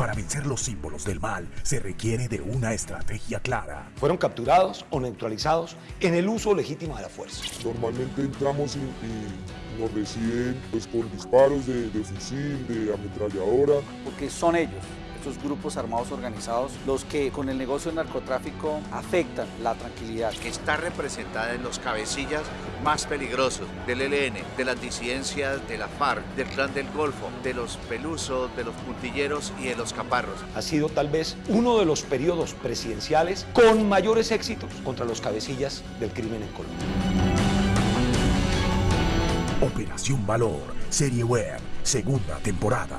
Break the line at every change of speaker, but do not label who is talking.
Para vencer los símbolos del mal se requiere de una estrategia clara.
Fueron capturados o neutralizados en el uso legítimo de la fuerza.
Normalmente entramos y, y nos reciben pues, con disparos de, de fusil, de ametralladora.
Porque son ellos estos grupos armados organizados los que con el negocio del narcotráfico afectan la tranquilidad.
Que está representada en los cabecillas más peligrosos del ELN, de las disidencias de la FARC, del Clan del Golfo, de los Pelusos, de los Puntilleros y de los Caparros.
Ha sido tal vez uno de los periodos presidenciales con mayores éxitos contra los cabecillas del crimen en Colombia.
Operación Valor, Serie Web, segunda temporada.